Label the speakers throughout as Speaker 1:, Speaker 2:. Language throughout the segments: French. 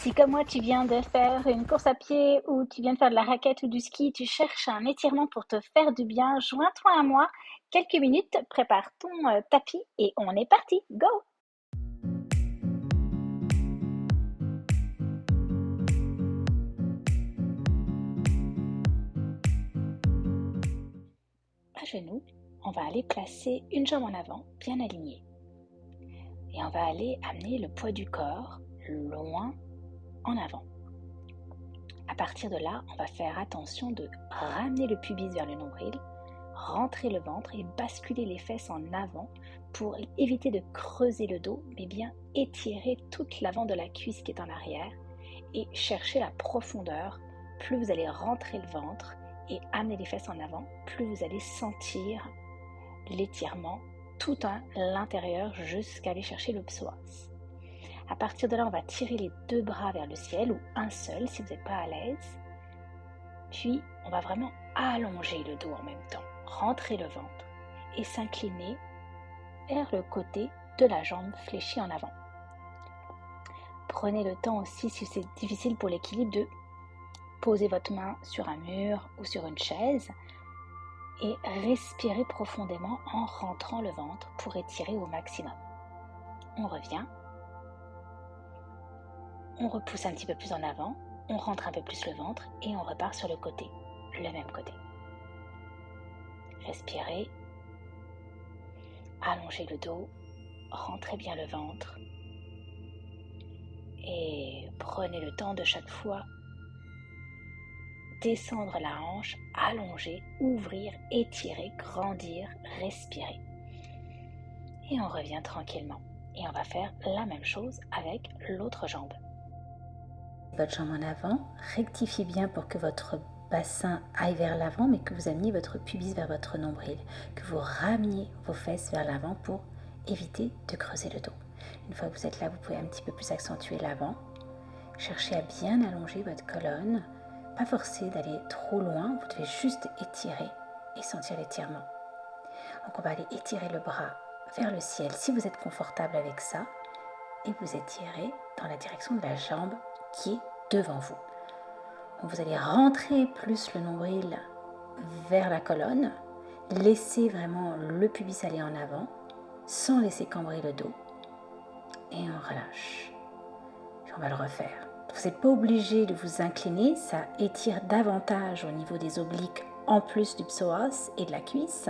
Speaker 1: Si comme moi tu viens de faire une course à pied ou tu viens de faire de la raquette ou du ski, tu cherches un étirement pour te faire du bien, joins-toi à moi. Quelques minutes, prépare ton euh, tapis et on est parti. Go À genoux, on va aller placer une jambe en avant, bien alignée. Et on va aller amener le poids du corps loin en avant. À partir de là, on va faire attention de ramener le pubis vers le nombril, rentrer le ventre et basculer les fesses en avant pour éviter de creuser le dos, mais bien étirer toute l'avant de la cuisse qui est en arrière et chercher la profondeur. Plus vous allez rentrer le ventre et amener les fesses en avant, plus vous allez sentir l'étirement tout à l'intérieur jusqu'à aller chercher le psoas. À partir de là, on va tirer les deux bras vers le ciel ou un seul si vous n'êtes pas à l'aise. Puis, on va vraiment allonger le dos en même temps, rentrer le ventre et s'incliner vers le côté de la jambe fléchie en avant. Prenez le temps aussi, si c'est difficile pour l'équilibre, de poser votre main sur un mur ou sur une chaise et respirez profondément en rentrant le ventre pour étirer au maximum. On revient on repousse un petit peu plus en avant, on rentre un peu plus le ventre et on repart sur le côté, le même côté. Respirez, allongez le dos, rentrez bien le ventre et prenez le temps de chaque fois descendre la hanche, allonger, ouvrir, étirer, grandir, respirer. Et on revient tranquillement. Et on va faire la même chose avec l'autre jambe votre jambe en avant, rectifiez bien pour que votre bassin aille vers l'avant, mais que vous ameniez votre pubis vers votre nombril, que vous rameniez vos fesses vers l'avant pour éviter de creuser le dos. Une fois que vous êtes là, vous pouvez un petit peu plus accentuer l'avant. Cherchez à bien allonger votre colonne, pas forcer d'aller trop loin, vous devez juste étirer et sentir l'étirement. Donc on va aller étirer le bras vers le ciel si vous êtes confortable avec ça et vous étirez dans la direction de la jambe qui est devant vous. vous allez rentrer plus le nombril vers la colonne, laisser vraiment le pubis aller en avant, sans laisser cambrer le dos. Et on relâche. on va le refaire. Vous n'êtes pas obligé de vous incliner, ça étire davantage au niveau des obliques en plus du psoas et de la cuisse,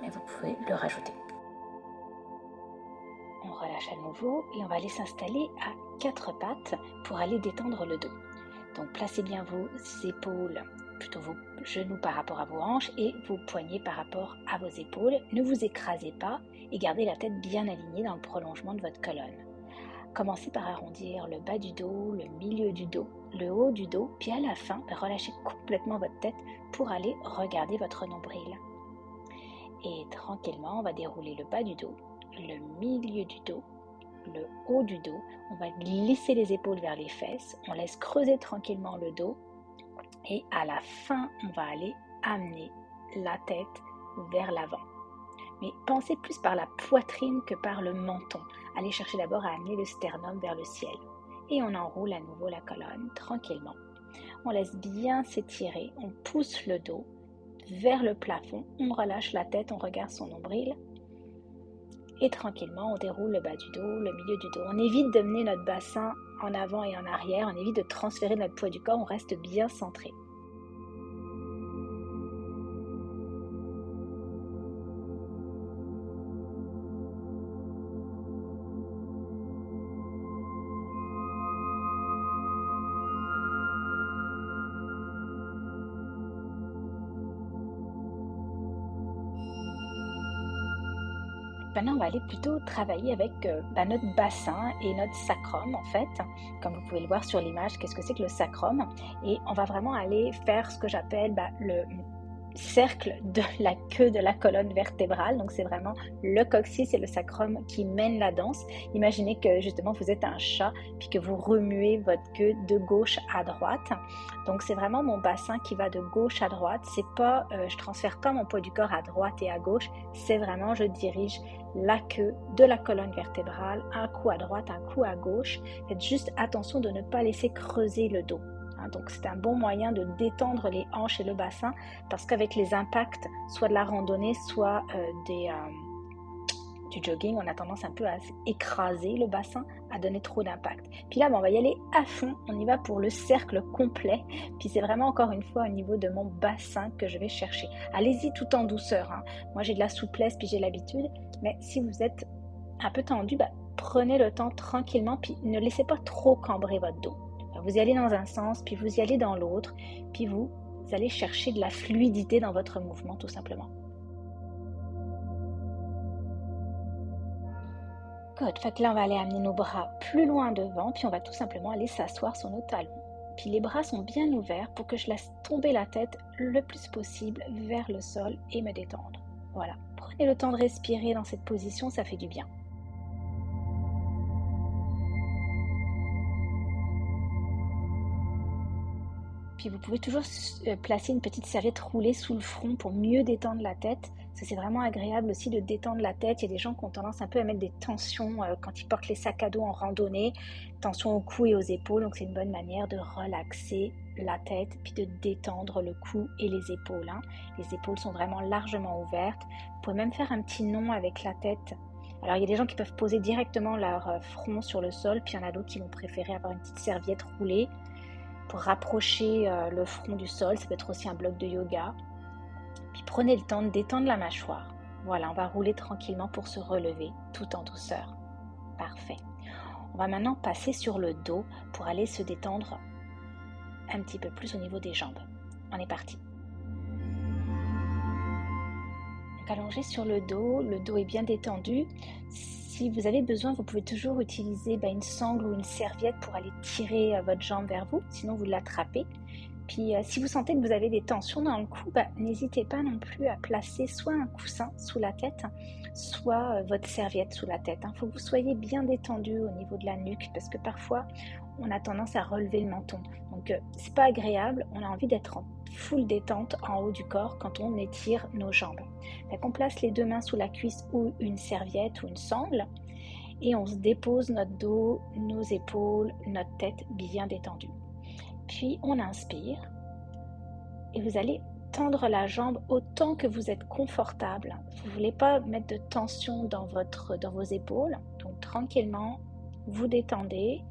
Speaker 1: mais vous pouvez le rajouter à nouveau et on va aller s'installer à quatre pattes pour aller détendre le dos. Donc placez bien vos épaules, plutôt vos genoux par rapport à vos hanches et vos poignets par rapport à vos épaules. Ne vous écrasez pas et gardez la tête bien alignée dans le prolongement de votre colonne. Commencez par arrondir le bas du dos, le milieu du dos, le haut du dos, puis à la fin, relâchez complètement votre tête pour aller regarder votre nombril. Et tranquillement, on va dérouler le bas du dos, le milieu du dos, le haut du dos. On va glisser les épaules vers les fesses. On laisse creuser tranquillement le dos. Et à la fin, on va aller amener la tête vers l'avant. Mais pensez plus par la poitrine que par le menton. Allez chercher d'abord à amener le sternum vers le ciel. Et on enroule à nouveau la colonne tranquillement. On laisse bien s'étirer. On pousse le dos vers le plafond. On relâche la tête. On regarde son nombril et tranquillement on déroule le bas du dos, le milieu du dos. On évite de mener notre bassin en avant et en arrière, on évite de transférer notre poids du corps, on reste bien centré. Maintenant, on va aller plutôt travailler avec euh, bah, notre bassin et notre sacrum, en fait. Comme vous pouvez le voir sur l'image, qu'est-ce que c'est que le sacrum? Et on va vraiment aller faire ce que j'appelle bah, le cercle de la queue de la colonne vertébrale. Donc c'est vraiment le coccyx et le sacrum qui mènent la danse. Imaginez que justement vous êtes un chat puis que vous remuez votre queue de gauche à droite. Donc c'est vraiment mon bassin qui va de gauche à droite. C'est pas, euh, je transfère pas mon poids du corps à droite et à gauche. C'est vraiment je dirige la queue de la colonne vertébrale, un coup à droite, un coup à gauche. Faites juste attention de ne pas laisser creuser le dos. Hein, donc c'est un bon moyen de détendre les hanches et le bassin parce qu'avec les impacts, soit de la randonnée, soit euh, euh, du jogging, on a tendance un peu à écraser le bassin, à donner trop d'impact. Puis là, on va y aller à fond, on y va pour le cercle complet. Puis c'est vraiment encore une fois au niveau de mon bassin que je vais chercher. Allez-y tout en douceur. Hein. Moi j'ai de la souplesse, puis j'ai l'habitude. Mais si vous êtes un peu tendu, bah, prenez le temps tranquillement, puis ne laissez pas trop cambrer votre dos. Vous y allez dans un sens, puis vous y allez dans l'autre, puis vous, allez chercher de la fluidité dans votre mouvement tout simplement. Good. Fait que là, on va aller amener nos bras plus loin devant, puis on va tout simplement aller s'asseoir sur nos talons. Puis les bras sont bien ouverts pour que je laisse tomber la tête le plus possible vers le sol et me détendre. Voilà. Prenez le temps de respirer dans cette position, ça fait du bien. Puis vous pouvez toujours euh, placer une petite serviette roulée sous le front pour mieux détendre la tête. c'est vraiment agréable aussi de détendre la tête. Il y a des gens qui ont tendance un peu à mettre des tensions euh, quand ils portent les sacs à dos en randonnée, tension au cou et aux épaules. Donc c'est une bonne manière de relaxer la tête puis de détendre le cou et les épaules. Hein. Les épaules sont vraiment largement ouvertes. Vous pouvez même faire un petit nom avec la tête. Alors il y a des gens qui peuvent poser directement leur euh, front sur le sol, puis il y en a d'autres qui vont préférer avoir une petite serviette roulée pour rapprocher euh, le front du sol. Ça peut être aussi un bloc de yoga. Puis prenez le temps de détendre la mâchoire. Voilà, on va rouler tranquillement pour se relever tout en douceur. Parfait. On va maintenant passer sur le dos pour aller se détendre un petit peu plus au niveau des jambes. On est parti. allongé sur le dos, le dos est bien détendu si vous avez besoin, vous pouvez toujours utiliser bah, une sangle ou une serviette pour aller tirer euh, votre jambe vers vous, sinon vous l'attrapez. Puis euh, si vous sentez que vous avez des tensions dans le cou, bah, n'hésitez pas non plus à placer soit un coussin sous la tête, soit euh, votre serviette sous la tête. Il hein. faut que vous soyez bien détendu au niveau de la nuque parce que parfois on a tendance à relever le menton. Donc c'est pas agréable, on a envie d'être en full détente en haut du corps quand on étire nos jambes. On place les deux mains sous la cuisse ou une serviette ou une sangle et on se dépose notre dos, nos épaules, notre tête bien détendue. Puis on inspire et vous allez tendre la jambe autant que vous êtes confortable. Vous ne voulez pas mettre de tension dans, votre, dans vos épaules. Donc tranquillement, vous détendez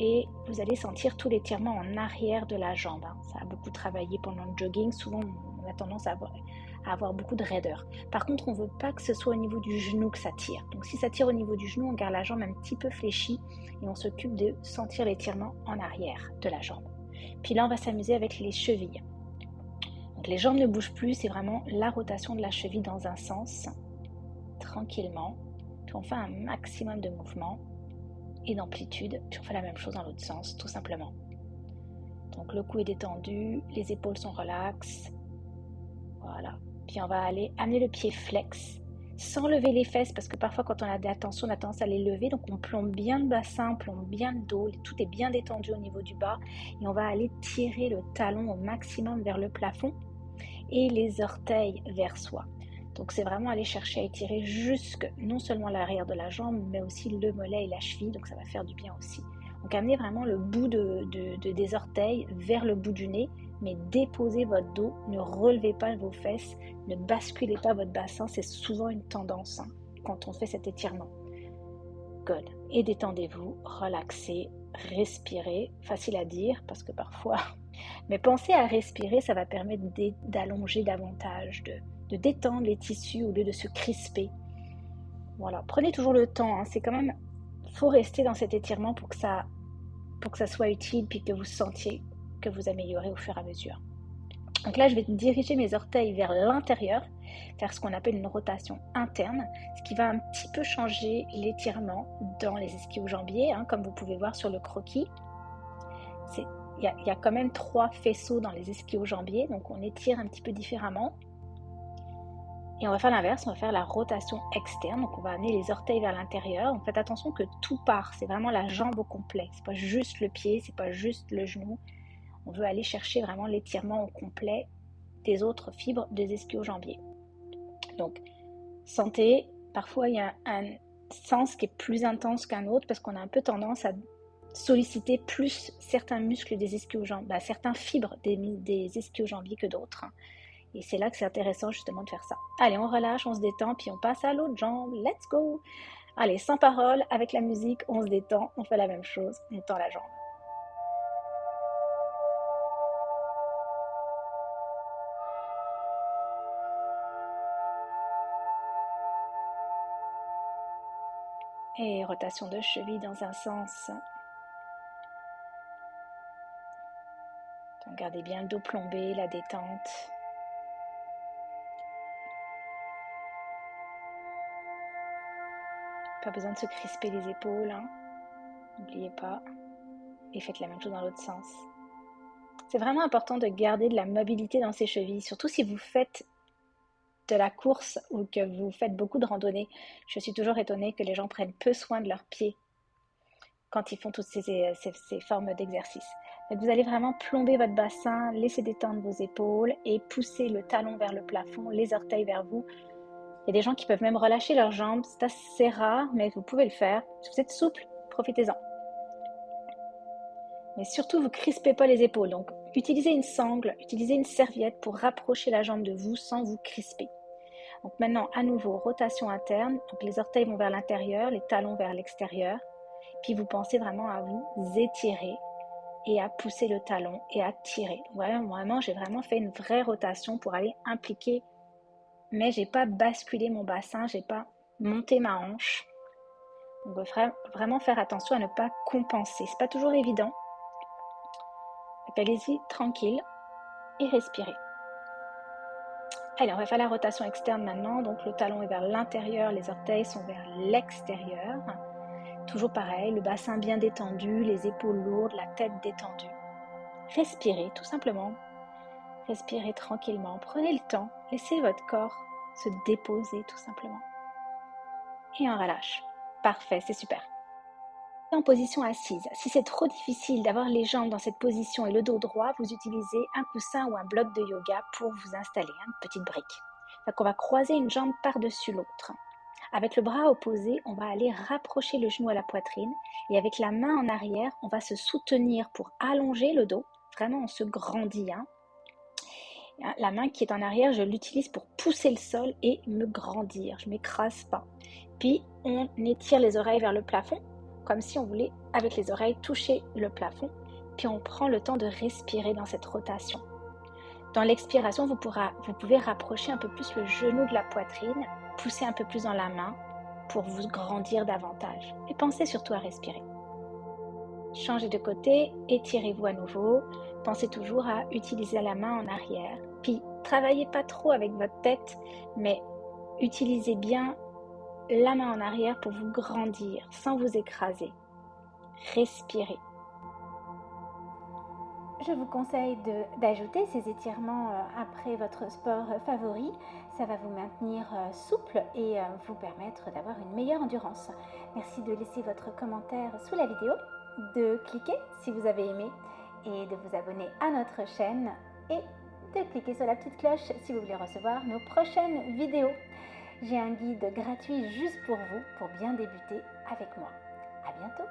Speaker 1: et vous allez sentir tout l'étirement en arrière de la jambe. Hein. Ça a beaucoup travaillé pendant le jogging. Souvent, on a tendance à avoir, beaucoup de raideur. Par contre, on ne veut pas que ce soit au niveau du genou que ça tire. Donc, si ça tire au niveau du genou, on garde la jambe un petit peu fléchie et on s'occupe de sentir l'étirement en arrière de la jambe. Puis là, on va s'amuser avec les chevilles. Donc, les jambes ne bougent plus, c'est vraiment la rotation de la cheville dans un sens, tranquillement. On fait un maximum de mouvement et d'amplitude, on fait la même chose dans l'autre sens, tout simplement. Donc le cou est détendu, les épaules sont relaxes. Voilà. Puis on va aller amener le pied flex, sans lever les fesses, parce que parfois quand on a des attentions, on a tendance à les lever. Donc on plombe bien le bassin, plombe bien le dos, tout est bien détendu au niveau du bas. Et on va aller tirer le talon au maximum vers le plafond et les orteils vers soi. Donc c'est vraiment aller chercher à étirer jusque non seulement l'arrière de la jambe, mais aussi le mollet et la cheville, donc ça va faire du bien aussi. Donc amenez vraiment le bout de, des orteils vers le bout du nez, mais déposez votre dos, ne relevez pas vos fesses, ne basculez pas votre bassin, c'est souvent une tendance hein, quand on fait cet étirement. Good. Et détendez-vous, relaxez, respirez, facile à dire parce que parfois, mais pensez à respirer, ça va permettre d'allonger davantage, de, de détendre les tissus au lieu de se crisper. Voilà, prenez toujours le temps. Hein. C'est quand même, faut rester dans cet étirement pour que ça, pour que ça soit utile, puis que vous sentiez que vous améliorez au fur et à mesure. Donc là, je vais diriger mes orteils vers l'intérieur, faire ce qu'on appelle une rotation interne, ce qui va un petit peu changer l'étirement dans les ischio-jambiers, hein, comme vous pouvez voir sur le croquis. il y, a quand même trois faisceaux dans les ischio-jambiers, donc on étire un petit peu différemment. Et on va faire l'inverse, on va faire la rotation externe, donc on va amener les orteils vers l'intérieur. Donc faites attention que tout part, c'est vraiment la jambe au complet, c'est pas juste le pied, c'est pas juste le genou. On veut aller chercher vraiment l'étirement au complet des autres fibres des ischio-jambiers. Donc, santé, parfois il y a un sens qui est plus intense qu'un autre parce qu'on a un peu tendance à solliciter plus certains muscles des ischio-jambiers, bah, certains fibres des, des ischio-jambiers que d'autres. Et c'est là que c'est intéressant justement de faire ça. Allez, on relâche, on se détend, puis on passe à l'autre jambe. Let's go! Allez, sans parole, avec la musique, on se détend, on fait la même chose, on tend la jambe. Et rotation de cheville dans un sens. gardez bien le dos plombé, la détente. Pas besoin de se crisper les épaules. Hein. N'oubliez pas. Et faites la même chose dans l'autre sens. C'est vraiment important de garder de la mobilité dans ses chevilles, surtout si vous faites de la course ou que vous faites beaucoup de randonnées. Je suis toujours étonnée que les gens prennent peu soin de leurs pieds quand ils font toutes ces, ces, formes d'exercice. Vous allez vraiment plomber votre bassin, laisser détendre vos épaules et pousser le talon vers le plafond, les orteils vers vous. Il y a des gens qui peuvent même relâcher leurs jambes, c'est assez rare, mais vous pouvez le faire. Si vous êtes souple, profitez-en. Mais surtout, vous crispez pas les épaules. Donc, utilisez une sangle, utilisez une serviette pour rapprocher la jambe de vous sans vous crisper. Donc maintenant, à nouveau, rotation interne. Les orteils vont vers l'intérieur, les talons vers l'extérieur. Puis vous pensez vraiment à vous étirer et à pousser le talon et à tirer. Voilà, vraiment, j'ai vraiment fait une vraie rotation pour aller impliquer, mais j'ai pas basculé mon bassin, j'ai pas monté ma hanche. On va vraiment faire attention à ne pas compenser. C'est pas toujours évident. Allez-y tranquille et respirez. Allez, on va faire la rotation externe maintenant. Donc le talon est vers l'intérieur, les orteils sont vers l'extérieur. Toujours pareil, le bassin bien détendu, les épaules lourdes, la tête détendue. Respirez tout simplement. Respirez tranquillement. Prenez le temps. Laissez votre corps se déposer tout simplement. Et on relâche. Parfait, c'est super. En position assise. Si c'est trop difficile d'avoir les jambes dans cette position et le dos droit, vous utilisez un coussin ou un bloc de yoga pour vous installer, une petite brique. Donc on va croiser une jambe par-dessus l'autre. Avec le bras opposé, on va aller rapprocher le genou à la poitrine et avec la main en arrière, on va se soutenir pour allonger le dos. Vraiment, on se grandit. Hein. La main qui est en arrière, je l'utilise pour pousser le sol et me grandir. Je m'écrase pas. Puis, on étire les oreilles vers le plafond, comme si on voulait, avec les oreilles, toucher le plafond. Puis, on prend le temps de respirer dans cette rotation. Dans l'expiration, vous, vous pouvez rapprocher un peu plus le genou de la poitrine poussez un peu plus dans la main pour vous grandir davantage. Et pensez surtout à respirer. Changez de côté, étirez-vous à nouveau. Pensez toujours à utiliser la main en arrière. Puis, travaillez pas trop avec votre tête, mais utilisez bien la main en arrière pour vous grandir sans vous écraser. Respirez. Je vous conseille d'ajouter ces étirements euh, après votre sport favori. Ça va vous maintenir euh, souple et euh, vous permettre d'avoir une meilleure endurance. Merci de laisser votre commentaire sous la vidéo, de cliquer si vous avez aimé et de vous abonner à notre chaîne et de cliquer sur la petite cloche si vous voulez recevoir nos prochaines vidéos. J'ai un guide gratuit juste pour vous pour bien débuter avec moi. À bientôt